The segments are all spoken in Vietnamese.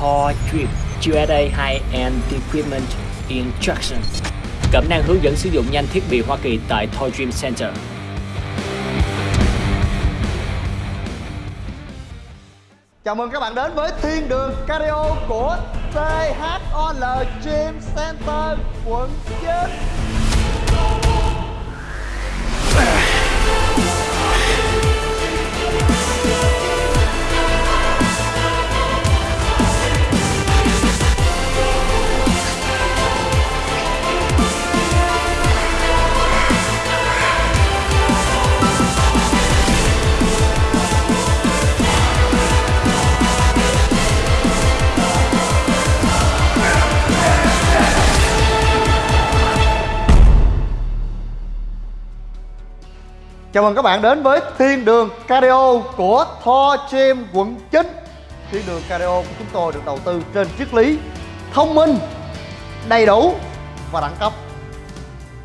Tor Drip USA High-End Equipment Instruction Cẩm năng hướng dẫn sử dụng nhanh thiết bị Hoa Kỳ tại Toy Dream Center. Chào mừng các bạn đến với Thiên đường Cardio của THOL Gym Center, quận 9 Chào mừng các bạn đến với Thiên đường Cardio của Thor Gym quận 9 Thiên đường Cardio của chúng tôi được đầu tư trên triết lý thông minh, đầy đủ và đẳng cấp.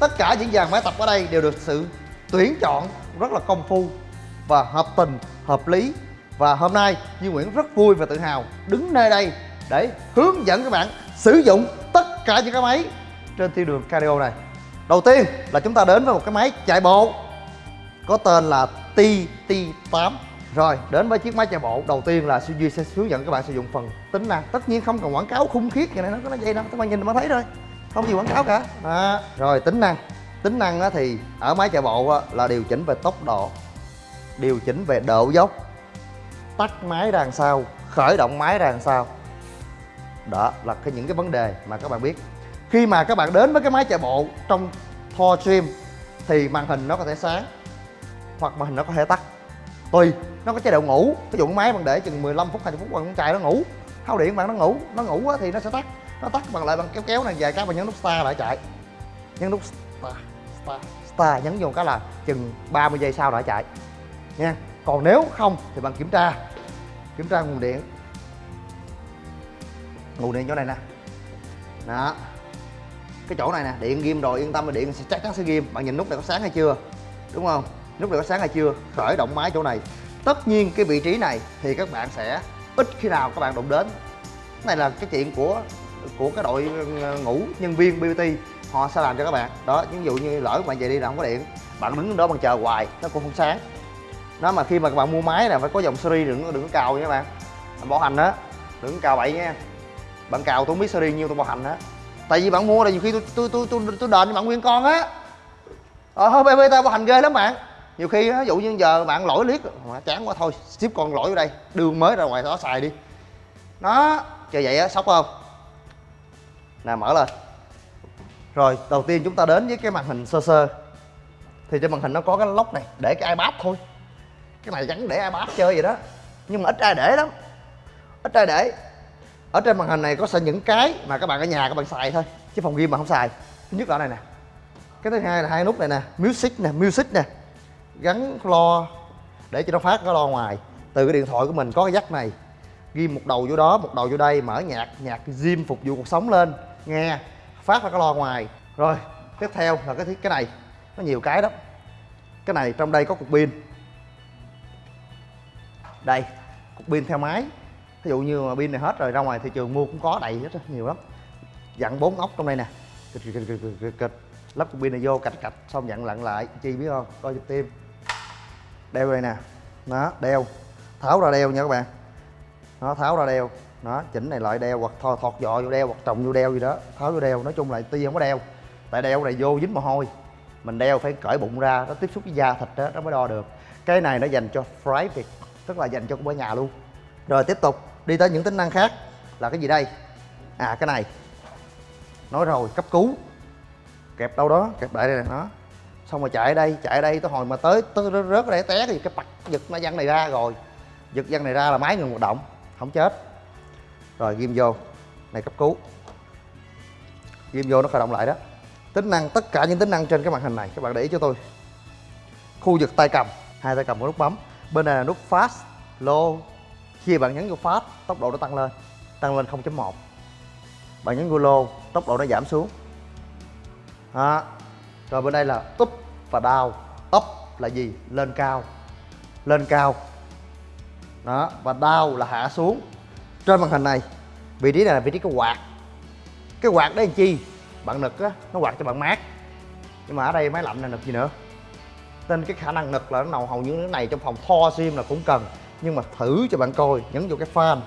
Tất cả những dàn máy tập ở đây đều được sự tuyển chọn rất là công phu và hợp tình, hợp lý. Và hôm nay Như Nguyễn rất vui và tự hào đứng nơi đây để hướng dẫn các bạn sử dụng tất cả những cái máy trên thiên đường cardio này. Đầu tiên là chúng ta đến với một cái máy chạy bộ có tên là TT8 rồi đến với chiếc máy chạy bộ. Đầu tiên là Suzuki sẽ hướng dẫn các bạn sử dụng phần tính năng. Tất nhiên không cần quảng cáo khung khiết như này nó có nó vậy đâu. Các bạn nhìn mà thấy thôi. Không gì quảng cáo cả. À, rồi tính năng. Tính năng thì ở máy chạy bộ là điều chỉnh về tốc độ điều chỉnh về độ dốc tắt máy đằng sau khởi động máy đằng sau đó là cái những cái vấn đề mà các bạn biết. Khi mà các bạn đến với cái máy chạy bộ trong Thor stream thì màn hình nó có thể sáng hoặc màn hình nó có thể tắt. Tùy, nó có chế độ ngủ. Ví dụ máy bạn để chừng 15 phút 20 phút bạn chạy nó ngủ. Thao điện bạn nó ngủ nó ngủ thì nó sẽ tắt. Nó tắt bằng lại bằng kéo kéo này, vài cái bạn nhấn nút start lại chạy. Nhấn nút start start start nhấn vô cái là chừng 30 giây sau lại chạy. Nha. Còn nếu không thì bạn kiểm tra kiểm tra nguồn điện. Nguồn điện chỗ này nè. Đó. Cái chỗ này nè, điện ghim rồi, yên tâm là điện sẽ chắc chắn sẽ ghim. Bạn nhìn nút này có sáng hay chưa? Đúng không? Lúc này có sáng hay chưa? Khởi động máy chỗ này. Tất nhiên cái vị trí này thì các bạn sẽ ít khi nào các bạn đụng đến. Cái này là cái chuyện của của cái đội ờ, ngủ nhân viên BBT họ sẽ làm cho các bạn. Đó ví dụ như lỡ bạn về đi là không có điện. Bạn đứng đó bằng chờ hoài nó cũng không sáng. Nó mà khi mà các bạn mua máy là phải có dòng series đừng đừng có cào nha các bạn. Bảo hành đó đừng có cào bậy nha. Bạn cào tôi không biết series nhiêu tôi bảo hành đó tại vì bạn mua là nhiều khi tôi tôi tôi tôi, tôi đền cho bạn nguyên con á. Ờ thôi ta bảo hành ghê lắm bạn nhiều khi ví dụ như giờ bạn lỗi liếc, mà chán quá, thôi, ship con lỗi ở đây đường mới ra ngoài đó xài đi. Nó chờ vậy á, sốc không? Nè, mở lên. Rồi, đầu tiên chúng ta đến với cái màn hình sơ sơ. Thì trên màn hình nó có cái lóc này, để cái ipad thôi. Cái này gắn để ipad chơi vậy đó. Nhưng mà ít ai để lắm. Ít ai để. Ở trên màn hình này có sẽ những cái mà các bạn ở nhà các bạn xài thôi, chứ phòng game mà không xài. Thứ nhất là này nè. Cái thứ hai là hai nút này nè, music nè music nè gắn lo để cho nó phát cái lo ngoài. Từ cái điện thoại của mình có cái dắt này, ghi một đầu vô đó, một đầu vô đây, mở nhạc nhạc gym phục vụ cuộc sống lên, nghe, phát ra cái lo ngoài. Rồi, tiếp theo là cái cái này, nó nhiều cái đó cái này trong đây có cục pin. Đây, cục pin theo máy. Ví dụ như mà pin này hết rồi, ra ngoài thị trường mua cũng có, đầy rất nhiều lắm. Dặn bốn ốc trong đây nè. Kịch kịch kịch kịch kịch kịch lắp cục pin này vô cạch cạch, xong dặn lặn lại, chi biết không? Coi chụp tim đeo đây nè. Nó đeo. Tháo ra đeo nha các bạn. Nó tháo ra đeo. Nó chỉnh này lại đeo hoặc thò, thọt dọ vô đeo hoặc trồng vô đeo gì đó. Tháo vô đeo. Nói chung là tuy không có đeo. Tại đeo này vô dính mồ hôi. Mình đeo phải cởi bụng ra, nó tiếp xúc với da thịt đó nó mới đo được. Cái này nó dành cho private tức là dành cho ở nhà luôn. Rồi, tiếp tục. Đi tới những tính năng khác. Là cái gì đây? À cái này. Nói rồi, cấp cứu. Kẹp đâu đó, kẹp lại đây nè nó xong rồi chạy ở đây, chạy ở đây, tới hồi mà tới tới rớt ở đây té thì cái bật giật nó văng này ra rồi. Giật văng này ra là máy ngừng hoạt động, không chết. Rồi, ghim vô. Này, cấp cứu. Ghim vô, nó khởi động lại đó. Tính năng, tất cả những tính năng trên cái màn hình này, các bạn để ý cho tôi. Khu vực tay cầm, hai tay cầm có nút bấm. Bên này là nút fast, low. Khi bạn nhấn vô fast, tốc độ nó tăng lên. Tăng lên 0.1 bạn nhấn vô low, tốc độ nó giảm xuống. Đó rồi bên đây là up và down. Up là gì? Lên cao. Lên cao. Đó, và down là hạ xuống. Trên màn hình này, vị trí này là vị trí cái quạt. Cái quạt đấy làm chi? Bạn nực á, nó quạt cho bạn mát nhưng mà ở đây máy lạnh này nực gì nữa? Nên cái khả năng nực là nó nào, hầu như cái này trong phòng tho sim là cũng cần. Nhưng mà thử cho bạn coi, nhấn vô cái fan.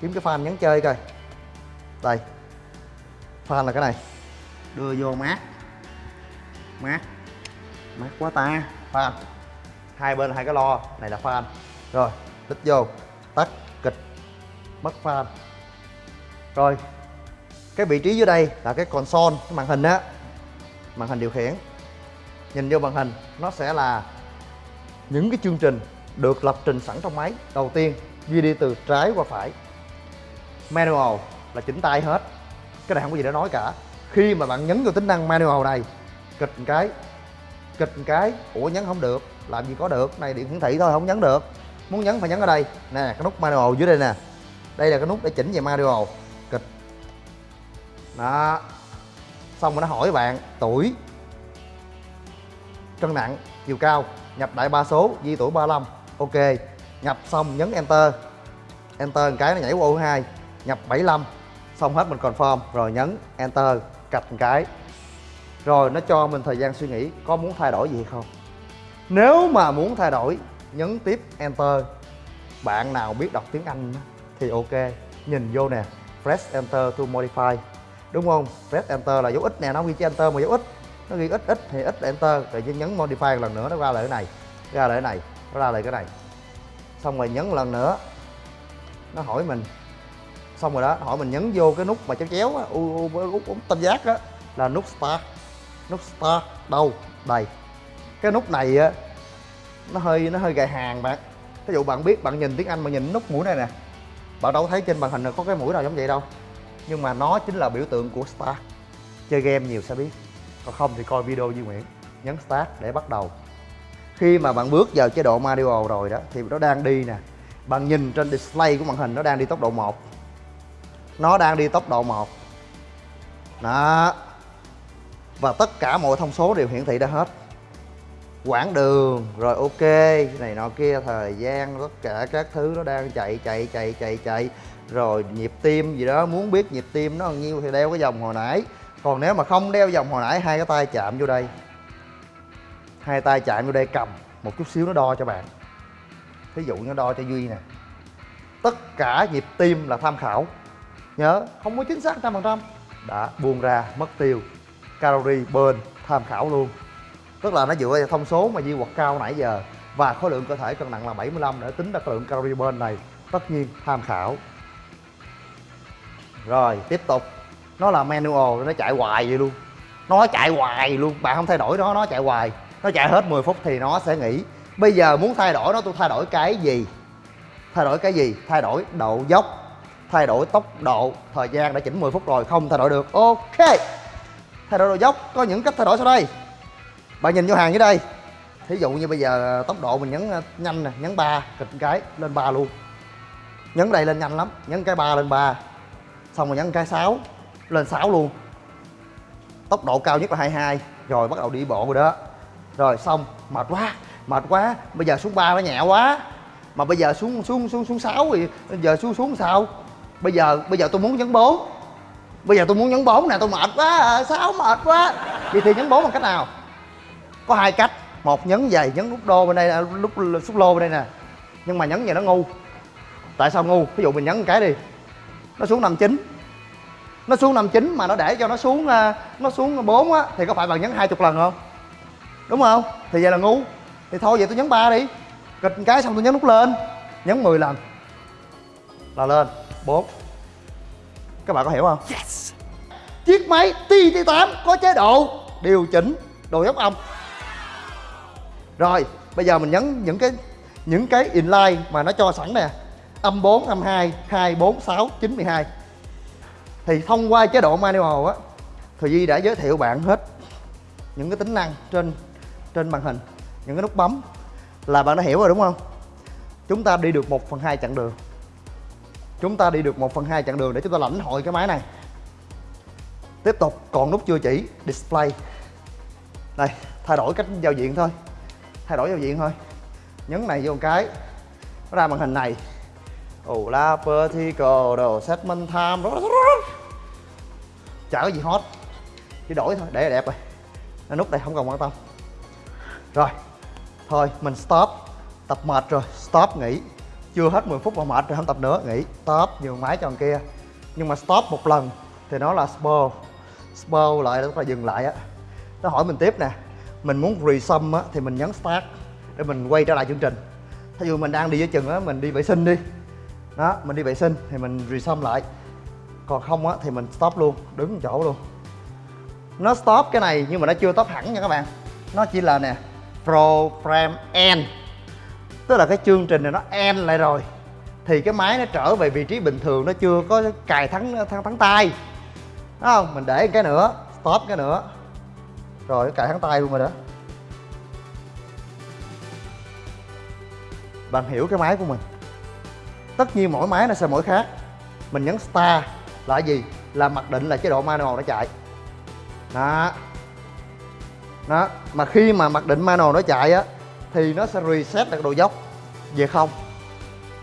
Kiếm cái fan nhấn chơi coi. Đây. Fan là cái này. Đưa vô mát mát. Mát quá ta. Fan hai bên hai cái lo. Này là fan rồi tích vô. Tắt kịch. Mất fan rồi, cái vị trí dưới đây là cái console, cái màn hình á. Màn hình điều khiển. Nhìn vô màn hình, nó sẽ là những cái chương trình được lập trình sẵn trong máy. Đầu tiên, ghi đi từ trái qua phải. Manual là chỉnh tay hết. Cái này không có gì để nói cả. Khi mà bạn nhấn vào tính năng manual này kịch một cái. Kịch một cái. Ủa, nhấn không được. Làm gì có được. Này, điện hiển thị thôi, không nhấn được. Muốn nhấn phải nhấn ở đây. Nè, cái nút manual dưới đây nè. Đây là cái nút để chỉnh về manual. Kịch. Đó. Xong rồi nó hỏi bạn, tuổi. Cân nặng, chiều cao. Nhập đại ba số, di tuổi 35 ok. Nhập xong, nhấn enter. Enter một cái, nó nhảy qua ô 2 nhập 75 xong hết, mình confirm. Rồi nhấn enter. Cạch một cái rồi nó cho mình thời gian suy nghĩ có muốn thay đổi gì không nếu mà muốn thay đổi nhấn tiếp enter bạn nào biết đọc tiếng anh thì ok nhìn vô nè press enter to modify đúng không press enter là dấu ít nè nó ghi chữ enter mà dấu ít nó ghi ít ít thì ít là enter rồi nhấn modify một lần nữa nó ra lại cái này ra lại cái này nó ra lại cái này xong rồi nhấn lần nữa nó hỏi mình xong rồi đó hỏi mình nhấn vô cái nút mà chéo chéo á u, u, u, u tam giác á là nút start nút start, đâu? Đây. Cái nút này á, nó hơi nó hơi gài hàng bạn. Ví dụ bạn biết, bạn nhìn tiếng anh mà nhìn nút mũi này nè, bạn đâu thấy trên màn hình có cái mũi nào giống vậy đâu. Nhưng mà nó chính là biểu tượng của start. Chơi game nhiều sẽ biết. Còn không thì coi video Duy Nguyễn, nhấn start để bắt đầu. Khi mà bạn bước vào chế độ manual rồi đó, thì nó đang đi nè. Bạn nhìn trên display của màn hình, nó đang đi tốc độ 1 nó đang đi tốc độ 1 đó và tất cả mọi thông số đều hiển thị ra hết. Quãng đường, rồi ok, này nọ kia, thời gian, tất cả các thứ nó đang chạy chạy chạy chạy chạy. Rồi nhịp tim gì đó, muốn biết nhịp tim nó bao nhiêu thì đeo cái vòng hồi nãy. Còn nếu mà không đeo vòng hồi nãy, hai cái tay chạm vô đây. Hai tay chạm vô đây, cầm. Một chút xíu nó đo cho bạn. Thí dụ nó đo cho duy nè. Tất cả nhịp tim là tham khảo. Nhớ, không có chính xác trăm phần trăm. Đã buông ra, mất tiêu calorie burn tham khảo luôn. Tức là nó dựa vào thông số mà Di quật cao nãy giờ và khối lượng cơ thể cân nặng là 75 để tính ra khối lượng calorie burn này. Tất nhiên tham khảo. Rồi, tiếp tục. Nó là manual, nó chạy hoài vậy luôn. Nó chạy hoài luôn. Bạn không thay đổi nó nó chạy hoài. Nó chạy hết 10 phút thì nó sẽ nghỉ. Bây giờ muốn thay đổi nó tôi thay đổi cái gì? Thay đổi cái gì? Thay đổi độ dốc, thay đổi tốc độ, thời gian đã chỉnh 10 phút rồi. Không thay đổi được. Ok thay đổi độ dốc, có những cách thay đổi sau đây. Bạn nhìn vô hàng dưới đây. Thí dụ như bây giờ ờ, tốc độ mình nhấn ờ, nhanh nè, nhấn ba, kịch cái, lên ba luôn. Nhấn đây lên nhanh lắm, nhấn cái ba lên ba. Xong rồi nhấn cái 6 lên 6 luôn. Tốc độ cao nhất là 22 rồi bắt đầu đi bộ rồi đó. Rồi, xong. Mệt quá mệt quá. Bây giờ xuống ba nó nhẹ quá. Mà bây giờ xuống xuống xuống xuống sáu thì, bây giờ xuống xuống sao? Bây giờ bây giờ tôi muốn nhấn bốn bây giờ tôi muốn nhấn bốn nè, tôi mệt quá à, sáu mệt quá. Vậy thì nhấn bốn bằng cách nào? Có hai cách. Một, nhấn vậy nhấn nút đô bên đây à, lúc xúc lô bên đây nè. Nhưng mà nhấn vậy nó ngu. Tại sao ngu? Ví dụ mình nhấn một cái đi. Nó xuống năm chín. Nó xuống năm chín mà nó để cho nó xuống à, nó xuống bốn á, thì có phải bạn nhấn hai chục lần không? Đúng không? Thì vậy là ngu. Thì thôi, vậy tôi nhấn ba đi. Kịch cái xong tôi nhấn nút lên. Nhấn 10 lần. Là lên. 4 các bạn có hiểu không? Yes. chiếc máy TT8 có chế độ điều chỉnh đồ dốc âm rồi bây giờ mình nhấn những cái những cái inline mà nó cho sẵn nè. Âm 4, âm 2, 2, 4, 6, 9, 12 thì thông qua chế độ manual á thì Duy đã giới thiệu bạn hết những cái tính năng trên trên màn hình những cái nút bấm. Là bạn đã hiểu rồi đúng không? Chúng ta đi được 1 phần 2 chặng đường chúng ta đi được 1 phần 2 chặng đường để chúng ta lãnh hội cái máy này. Tiếp tục, còn nút chưa chỉ, display. Đây, thay đổi cách giao diện thôi. Thay đổi giao diện thôi. Nhấn này vô một cái. Nó ra màn hình này. Ồ la vertical đồ segment time. Chả có gì hot. Chỉ đổi thôi, để là đẹp rồi. Nên nút đây, không cần quan tâm. Rồi, thôi, mình stop. Tập mệt rồi, stop, nghỉ chưa hết 10 phút mà mệt rồi không tập nữa, nghỉ, stop, nhường máy cho thằng kia. Nhưng mà stop một lần thì nó là spur. Spur lại tức là dừng lại á. Nó hỏi mình tiếp nè, mình muốn resum á thì mình nhấn start để mình quay trở lại chương trình. Thí dụ mình đang đi với chừng á, mình đi vệ sinh đi. Đó, mình đi vệ sinh thì mình resum lại. Còn không á thì mình stop luôn, đứng chỗ luôn. Nó stop cái này nhưng mà nó chưa stop hẳn nha các bạn. Nó chỉ là nè program end tức là cái chương trình này nó end lại rồi. Thì cái máy nó trở về vị trí bình thường, nó chưa có cài thắng thắng thắng tay. Đúng không? Mình để cái nữa, stop cái nữa. Rồi cài thắng tay luôn rồi đó. Bạn hiểu cái máy của mình. Tất nhiên mỗi máy nó sẽ mỗi khác. Mình nhấn start là gì? Là mặc định là chế độ manual nó chạy. Đó. Đó. Mà khi mà mặc định manual nó chạy á thì nó sẽ reset được độ dốc. Về không,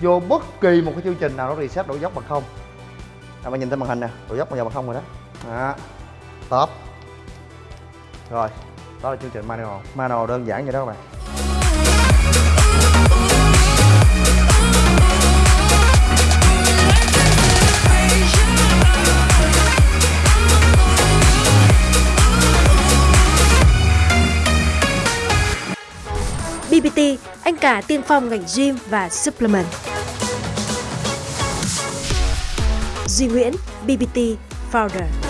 vô bất kỳ một cái chương trình nào nó reset độ dốc bằng không. À, các bạn nhìn thấy màn hình nè, độ dốc bây giờ bằng không rồi đó. Đó. Top. Rồi, đó là chương trình manual. Manual đơn giản vậy đó các bạn. Cả tiên phong ngành gym và supplement. Duy Nguyễn, BBT Founder